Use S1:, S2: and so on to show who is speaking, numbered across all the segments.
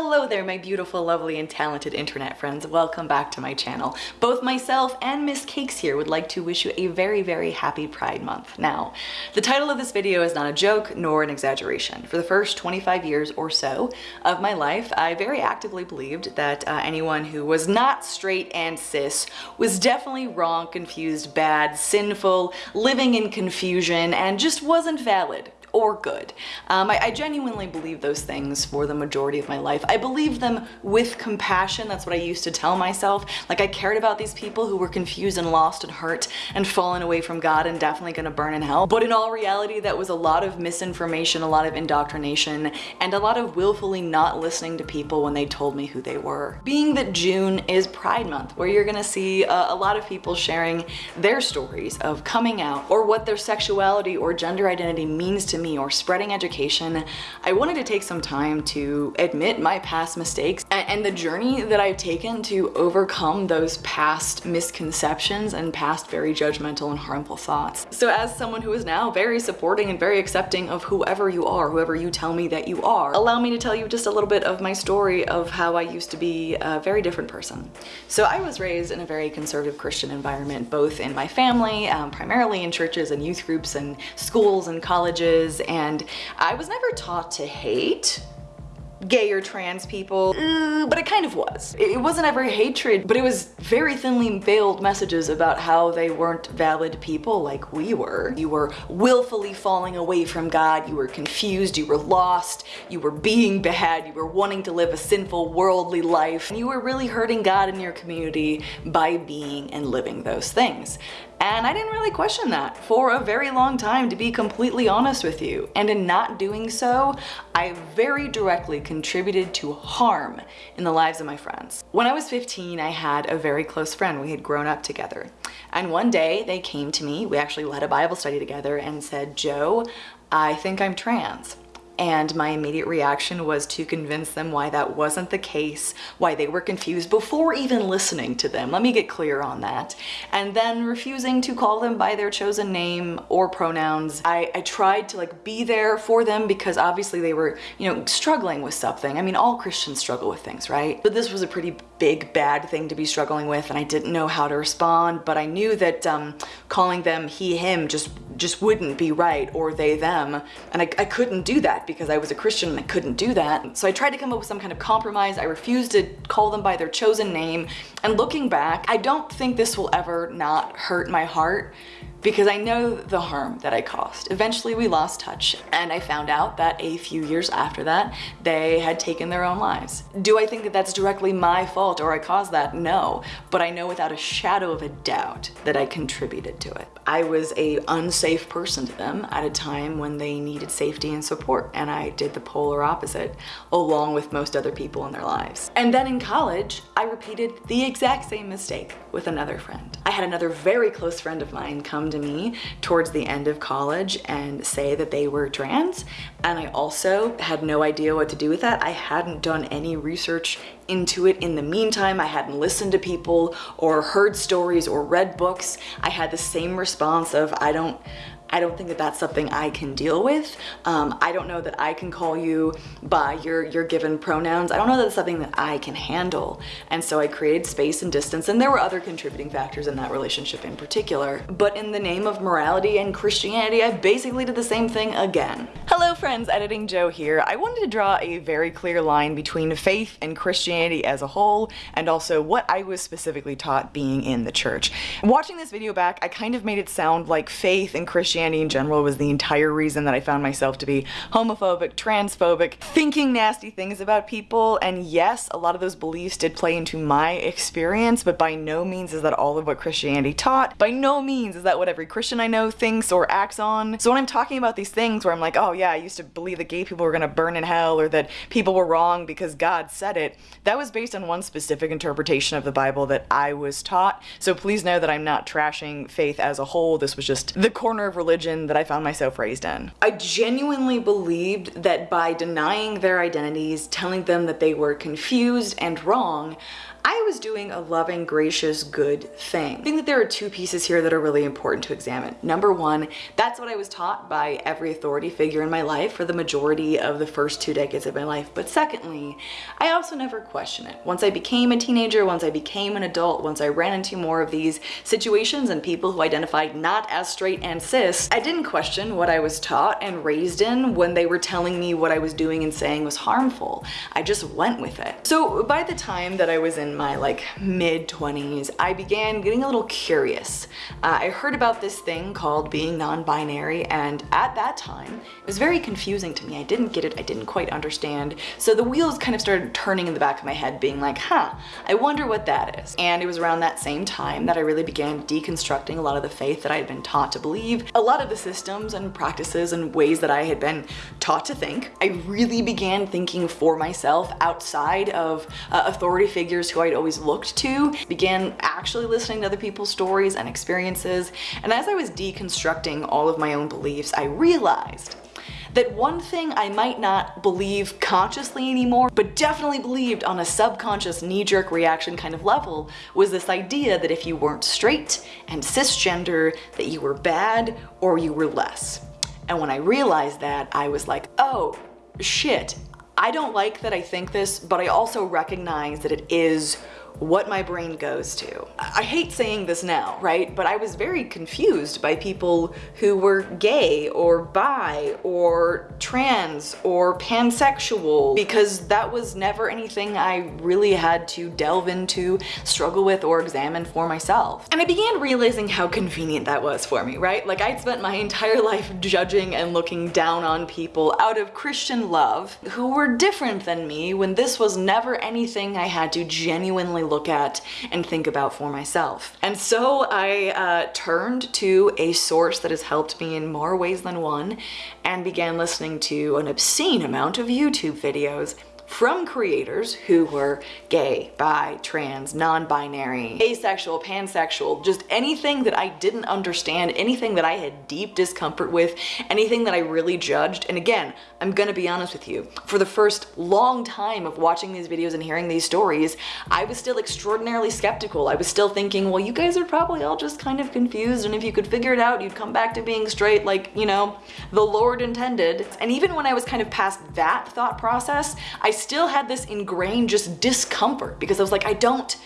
S1: Hello there, my beautiful, lovely, and talented internet friends. Welcome back to my channel. Both myself and Miss Cakes here would like to wish you a very, very happy Pride Month. Now, the title of this video is not a joke nor an exaggeration. For the first 25 years or so of my life, I very actively believed that uh, anyone who was not straight and cis was definitely wrong, confused, bad, sinful, living in confusion, and just wasn't valid or good. Um, I, I, genuinely believe those things for the majority of my life. I believe them with compassion. That's what I used to tell myself. Like I cared about these people who were confused and lost and hurt and fallen away from God and definitely gonna burn in hell. But in all reality, that was a lot of misinformation, a lot of indoctrination, and a lot of willfully not listening to people when they told me who they were. Being that June is Pride Month, where you're gonna see a, a lot of people sharing their stories of coming out or what their sexuality or gender identity means to me or spreading education, I wanted to take some time to admit my past mistakes and, and the journey that I've taken to overcome those past misconceptions and past very judgmental and harmful thoughts. So as someone who is now very supporting and very accepting of whoever you are, whoever you tell me that you are, allow me to tell you just a little bit of my story of how I used to be a very different person. So I was raised in a very conservative Christian environment, both in my family, um, primarily in churches and youth groups and schools and colleges and I was never taught to hate gay or trans people, uh, but it kind of was. It wasn't ever hatred, but it was very thinly veiled messages about how they weren't valid people like we were. You were willfully falling away from God, you were confused, you were lost, you were being bad, you were wanting to live a sinful worldly life, and you were really hurting God in your community by being and living those things. And I didn't really question that for a very long time, to be completely honest with you. And in not doing so, I very directly contributed to harm in the lives of my friends. When I was 15, I had a very close friend. We had grown up together. And one day they came to me, we actually led a Bible study together and said, Joe, I think I'm trans and my immediate reaction was to convince them why that wasn't the case, why they were confused before even listening to them. Let me get clear on that. And then refusing to call them by their chosen name or pronouns. I, I tried to like be there for them because obviously they were, you know, struggling with something. I mean, all Christians struggle with things, right? But this was a pretty big bad thing to be struggling with and I didn't know how to respond, but I knew that um, calling them he, him just just wouldn't be right or they, them. And I, I couldn't do that because I was a Christian and I couldn't do that. So I tried to come up with some kind of compromise. I refused to call them by their chosen name. And looking back, I don't think this will ever not hurt my heart because I know the harm that I caused. Eventually we lost touch and I found out that a few years after that, they had taken their own lives. Do I think that that's directly my fault or I caused that? No, but I know without a shadow of a doubt that I contributed to it. I was a unsafe person to them at a time when they needed safety and support and I did the polar opposite along with most other people in their lives. And then in college, I repeated the exact same mistake with another friend. I had another very close friend of mine come to me towards the end of college and say that they were trans. And I also had no idea what to do with that. I hadn't done any research into it in the meantime. I hadn't listened to people or heard stories or read books. I had the same response of, I don't, I don't think that that's something I can deal with. Um, I don't know that I can call you by your, your given pronouns. I don't know that it's something that I can handle. And so I created space and distance and there were other contributing factors in that relationship in particular. But in the name of morality and Christianity, I basically did the same thing again. Hello friends, Editing Joe here. I wanted to draw a very clear line between faith and Christianity as a whole and also what I was specifically taught being in the church. Watching this video back, I kind of made it sound like faith and Christianity Christianity in general was the entire reason that I found myself to be homophobic, transphobic, thinking nasty things about people. And yes, a lot of those beliefs did play into my experience, but by no means is that all of what Christianity taught. By no means is that what every Christian I know thinks or acts on. So when I'm talking about these things where I'm like, oh yeah, I used to believe that gay people were gonna burn in hell or that people were wrong because God said it, that was based on one specific interpretation of the Bible that I was taught. So please know that I'm not trashing faith as a whole. This was just the corner of religion religion that I found myself raised in. I genuinely believed that by denying their identities, telling them that they were confused and wrong, was doing a loving, gracious, good thing. I think that there are two pieces here that are really important to examine. Number one, that's what I was taught by every authority figure in my life for the majority of the first two decades of my life. But secondly, I also never question it. Once I became a teenager, once I became an adult, once I ran into more of these situations and people who identified not as straight and cis, I didn't question what I was taught and raised in when they were telling me what I was doing and saying was harmful. I just went with it. So by the time that I was in my like mid 20s, I began getting a little curious. Uh, I heard about this thing called being non-binary and at that time it was very confusing to me. I didn't get it, I didn't quite understand. So the wheels kind of started turning in the back of my head being like, huh, I wonder what that is. And it was around that same time that I really began deconstructing a lot of the faith that I had been taught to believe, a lot of the systems and practices and ways that I had been taught to think. I really began thinking for myself outside of uh, authority figures who I'd always looked to, began actually listening to other people's stories and experiences. And as I was deconstructing all of my own beliefs, I realized that one thing I might not believe consciously anymore, but definitely believed on a subconscious knee-jerk reaction kind of level, was this idea that if you weren't straight and cisgender, that you were bad or you were less. And when I realized that, I was like, oh, shit. I don't like that I think this, but I also recognize that it is what my brain goes to. I hate saying this now, right? But I was very confused by people who were gay or bi or trans or pansexual because that was never anything I really had to delve into, struggle with, or examine for myself. And I began realizing how convenient that was for me, right? Like I'd spent my entire life judging and looking down on people out of Christian love who were different than me when this was never anything I had to genuinely look at and think about for myself. And so I uh, turned to a source that has helped me in more ways than one and began listening to an obscene amount of YouTube videos from creators who were gay, bi, trans, non-binary, asexual, pansexual, just anything that I didn't understand, anything that I had deep discomfort with, anything that I really judged. And again, I'm gonna be honest with you, for the first long time of watching these videos and hearing these stories, I was still extraordinarily skeptical. I was still thinking, well, you guys are probably all just kind of confused and if you could figure it out, you'd come back to being straight like, you know, the Lord intended. And even when I was kind of past that thought process, I still had this ingrained just discomfort because I was like, I don't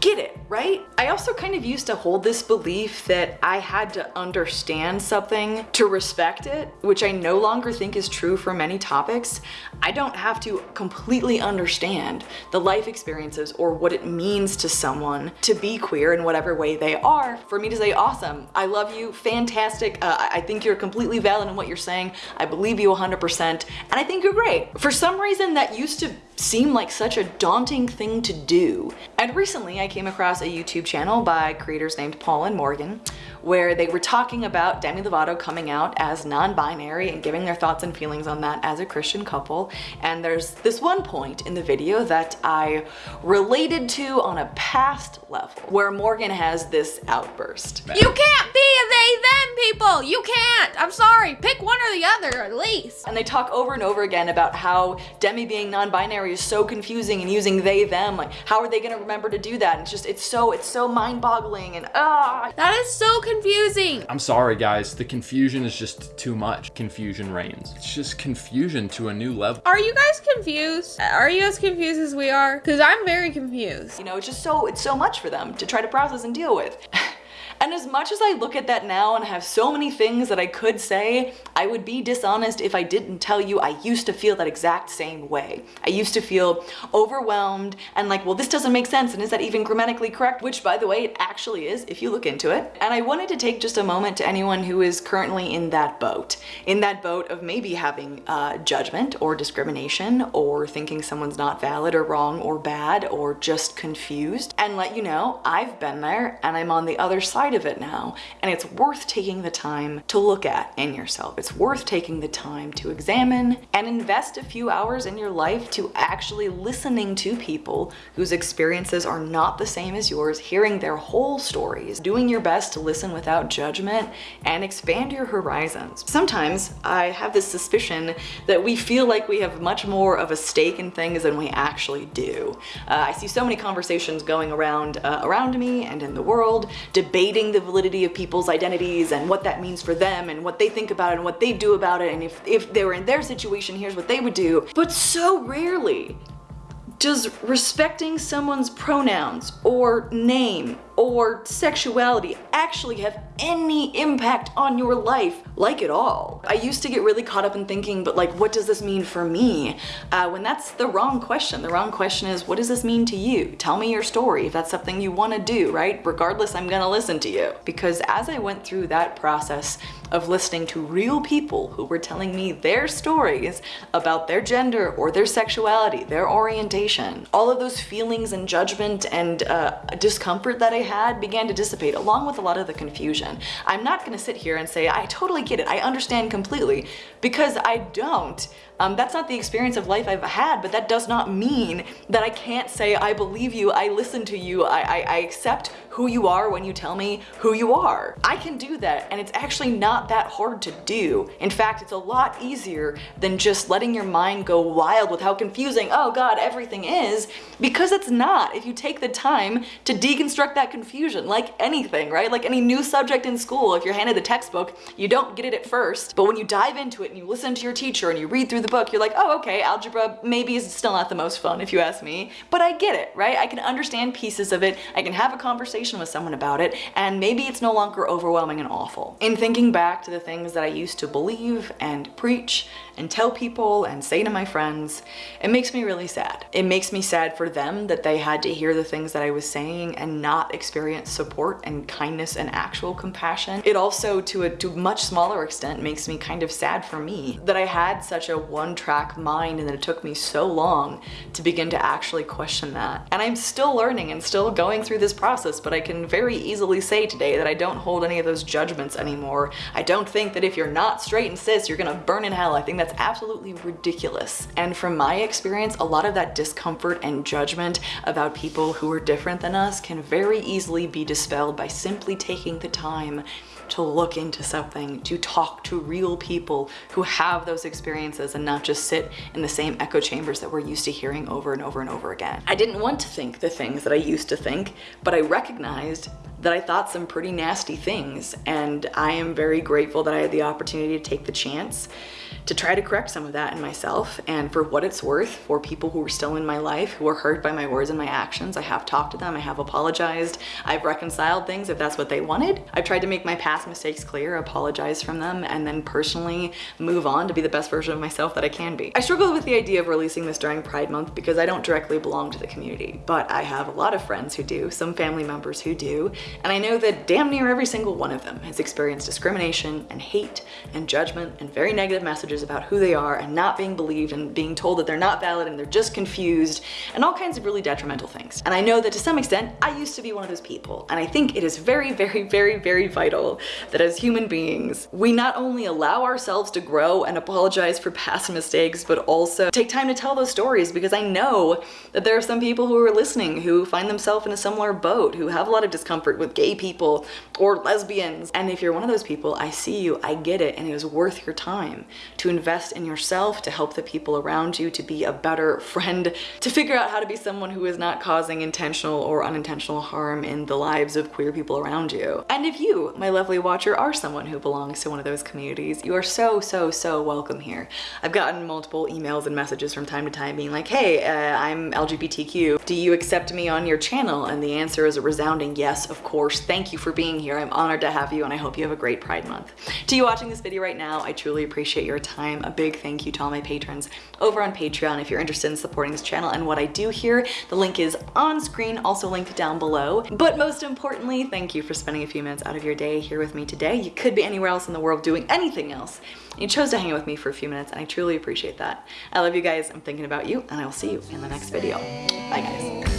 S1: get it, right? I also kind of used to hold this belief that I had to understand something to respect it, which I no longer think is true for many topics. I don't have to completely understand the life experiences or what it means to someone to be queer in whatever way they are for me to say, awesome, I love you, fantastic, uh, I think you're completely valid in what you're saying, I believe you 100%, and I think you're great. For some reason that used to seem like such a daunting thing to do. And recently I came across a YouTube channel by creators named Paul and Morgan where they were talking about Demi Lovato coming out as non-binary and giving their thoughts and feelings on that as a Christian couple. And there's this one point in the video that I related to on a past level where Morgan has this outburst.
S2: You can't be a they them people. You can't. I'm sorry. Pick one or the other at least.
S1: And they talk over and over again about how Demi being non-binary is so confusing and using they them. Like how are they gonna remember to do that? And it's just it's so it's so mind-boggling and ah.
S2: That is so confusing.
S3: I'm sorry guys, the confusion is just too much. Confusion reigns. It's just confusion to a new level.
S2: Are you guys confused? Are you as confused as we are? Cause I'm very confused.
S1: You know, it's just so it's so much for them to try to process and deal with. And as much as I look at that now and have so many things that I could say, I would be dishonest if I didn't tell you I used to feel that exact same way. I used to feel overwhelmed and like, well, this doesn't make sense and is that even grammatically correct? Which by the way, it actually is if you look into it. And I wanted to take just a moment to anyone who is currently in that boat. In that boat of maybe having uh, judgment or discrimination or thinking someone's not valid or wrong or bad or just confused and let you know I've been there and I'm on the other side pride of it now, and it's worth taking the time to look at in yourself. It's worth taking the time to examine and invest a few hours in your life to actually listening to people whose experiences are not the same as yours, hearing their whole stories, doing your best to listen without judgment, and expand your horizons. Sometimes I have this suspicion that we feel like we have much more of a stake in things than we actually do. Uh, I see so many conversations going around uh, around me and in the world, debating the validity of people's identities and what that means for them and what they think about it and what they do about it and if, if they were in their situation, here's what they would do. But so rarely does respecting someone's pronouns or name or sexuality actually have any impact on your life like at all. I used to get really caught up in thinking, but like, what does this mean for me? Uh, when that's the wrong question. The wrong question is, what does this mean to you? Tell me your story if that's something you want to do, right? Regardless, I'm gonna listen to you. Because as I went through that process of listening to real people who were telling me their stories about their gender or their sexuality, their orientation, all of those feelings and judgment and uh, discomfort that I had began to dissipate along with a lot of the confusion. I'm not gonna sit here and say, I totally get it, I understand completely, because I don't. Um, that's not the experience of life I've had, but that does not mean that I can't say, I believe you, I listen to you, I, I, I accept who you are when you tell me who you are. I can do that, and it's actually not that hard to do. In fact, it's a lot easier than just letting your mind go wild with how confusing, oh god, everything is, because it's not. If you take the time to deconstruct that confusion, like anything, right? Like any new subject in school, if you're handed the textbook, you don't get it at first, but when you dive into it and you listen to your teacher and you read through the book, you're like, oh, okay, algebra maybe is still not the most fun if you ask me, but I get it, right? I can understand pieces of it, I can have a conversation with someone about it, and maybe it's no longer overwhelming and awful. In thinking back to the things that I used to believe and preach and tell people and say to my friends, it makes me really sad. It makes me sad for them that they had to hear the things that I was saying and not experience support and kindness and actual compassion. It also, to a to much smaller extent, makes me kind of sad for me that I had such a one-track mind and that it took me so long to begin to actually question that. And I'm still learning and still going through this process, but I can very easily say today that I don't hold any of those judgments anymore. I don't think that if you're not straight and cis, you're gonna burn in hell. I think that's absolutely ridiculous. And from my experience, a lot of that discomfort and judgment about people who are different than us can very easily be dispelled by simply taking the time to look into something, to talk to real people who have those experiences and not just sit in the same echo chambers that we're used to hearing over and over and over again. I didn't want to think the things that I used to think, but I recognized that I thought some pretty nasty things and I am very grateful that I had the opportunity to take the chance to try to correct some of that in myself and for what it's worth for people who are still in my life who are hurt by my words and my actions I have talked to them I have apologized I've reconciled things if that's what they wanted. I've tried to make my past mistakes clear apologize from them and then personally move on to be the best version of myself that I can be. I struggle with the idea of releasing this during Pride Month because I don't directly belong to the community but I have a lot of friends who do some family members who do and I know that damn near every single one of them has experienced discrimination and hate and judgment and very negative messages about who they are and not being believed and being told that they're not valid and they're just confused and all kinds of really detrimental things. And I know that to some extent, I used to be one of those people. And I think it is very, very, very, very vital that as human beings, we not only allow ourselves to grow and apologize for past mistakes, but also take time to tell those stories because I know that there are some people who are listening who find themselves in a similar boat, who have a lot of discomfort with gay people or lesbians. And if you're one of those people, I see you, I get it, and it is worth your time to invest in yourself, to help the people around you, to be a better friend, to figure out how to be someone who is not causing intentional or unintentional harm in the lives of queer people around you. And if you, my lovely watcher, are someone who belongs to one of those communities, you are so, so, so welcome here. I've gotten multiple emails and messages from time to time being like, hey, uh, I'm LGBTQ. Do you accept me on your channel? And the answer is a resounding yes, of course. Thank you for being here. I'm honored to have you and I hope you have a great Pride Month. To you watching this video right now, I truly appreciate your time. A big thank you to all my patrons over on Patreon if you're interested in supporting this channel and what I do here. The link is on screen, also linked down below. But most importantly, thank you for spending a few minutes out of your day here with me today. You could be anywhere else in the world doing anything else. You chose to hang out with me for a few minutes and I truly appreciate that. I love you guys, I'm thinking about you, and I will see you in the next video. Bye guys.